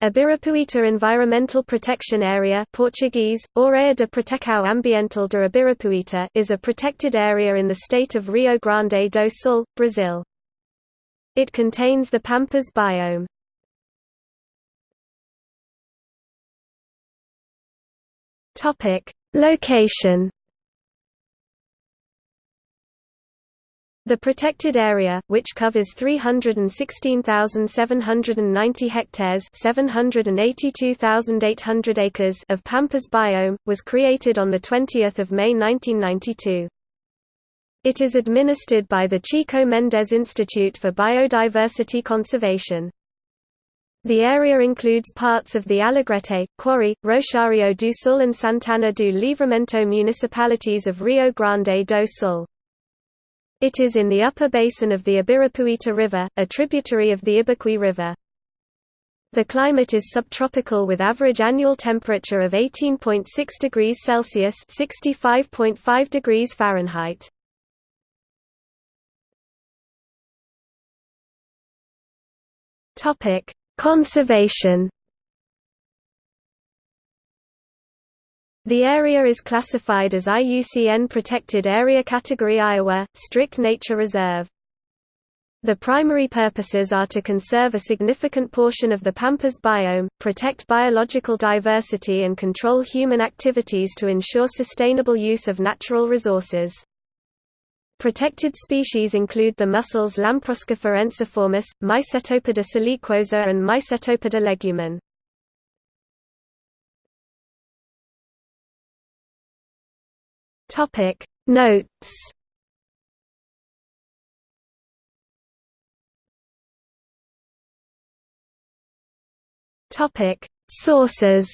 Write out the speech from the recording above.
Ibirapuita Environmental Protection Area Portuguese, Área de Proteção Ambiental de Ibirapuita is a protected area in the state of Rio Grande do Sul, Brazil. It contains the Pampas biome. Location The protected area, which covers 316,790 hectares 782,800 acres of Pampas biome, was created on 20 May 1992. It is administered by the Chico Mendes Institute for Biodiversity Conservation. The area includes parts of the Alegrete, Quaraí, Rosario do Sul and Santana do Livramento municipalities of Rio Grande do Sul. It is in the upper basin of the Ibirapuita River, a tributary of the Ibicuí River. The climate is subtropical with average annual temperature of 18.6 degrees Celsius (65.5 degrees Fahrenheit). Topic: Conservation The area is classified as IUCN Protected Area Category Iowa, Strict Nature Reserve. The primary purposes are to conserve a significant portion of the Pampas biome, protect biological diversity and control human activities to ensure sustainable use of natural resources. Protected species include the mussels Lamproscapha ensiformis, Mycetopoda siliquosa and Mycetopoda legumen. Topic. Notes. Topic. Sources